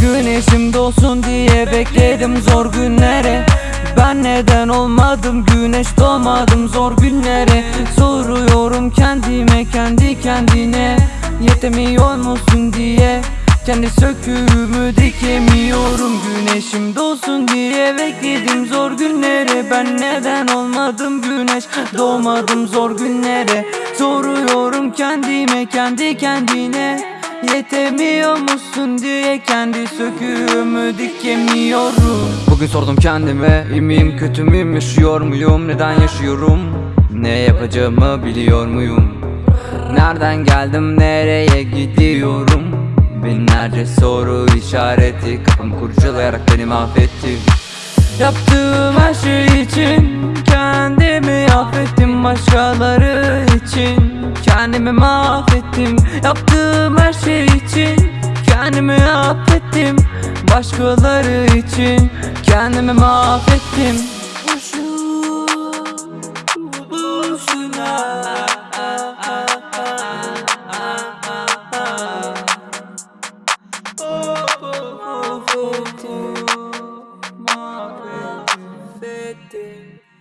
Güneşim doğsun diye bekledim zor günlere. Ben neden olmadım? Güneş doğmadım zor günlere. Soruyorum kendime kendi kendine. Yetemiyor musun diye Kendi söküğümü dikemiyorum? Güneşim doğsun diye bekledim zor günlere. Ben neden olmadım güneş? Doğmadım zor günlere. Soruyorum kendime kendi kendine. Yetemiyor musun diye kendi söküğümü dikemiyorum? Bugün sordum kendime iyi miyim kötü müyüm? Yaşıyor muyum? Neden yaşıyorum? Ne yapacağımı biliyor muyum? Nereden geldim nereye gidiyorum Binlerce soru işareti. Kafam kurcalayarak beni mahvetti. Yaptığım her şey için Kendimi affettim. Başkaları için Kendimi mahvettim. Yaptığım her şey için Kendimi affettim. Başkaları için Kendimi mahvettim day.